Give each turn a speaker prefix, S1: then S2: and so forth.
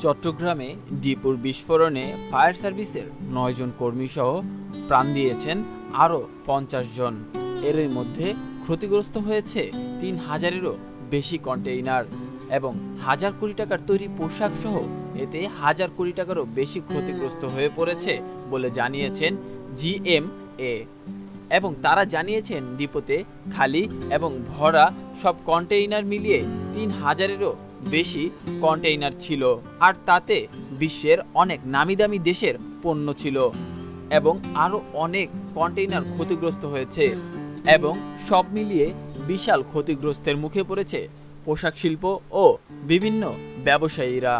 S1: চট্টগ্রামে ডিপুর বিস্ফোরণে ফায়ার সার্ভিসের নয়জন কর্মীসহ প্রাণ দিয়েছেন আরও পঞ্চাশ জন। এর মধ্যে ক্ষতিগ্রস্ত হয়েছে তিন হাজারেরও বেশি কন্টেইনার এবং হাজার কোটি টাকার তৈরি পোশাক সহ এতে হাজার কোটি টাকারও বেশি ক্ষতিগ্রস্ত হয়ে পড়েছে বলে জানিয়েছেন জিএমএ এবং তারা জানিয়েছেন ডিপোতে খালি এবং ভরা সব কন্টেইনার মিলিয়ে তিন হাজারেরও বেশি কন্টেইনার ছিল, আর তাতে বিশ্বের অনেক নামি দামি দেশের পণ্য ছিল এবং আরও অনেক কন্টেইনার ক্ষতিগ্রস্ত হয়েছে এবং সব মিলিয়ে বিশাল ক্ষতিগ্রস্তের মুখে পড়েছে পোশাক শিল্প ও বিভিন্ন ব্যবসায়ীরা।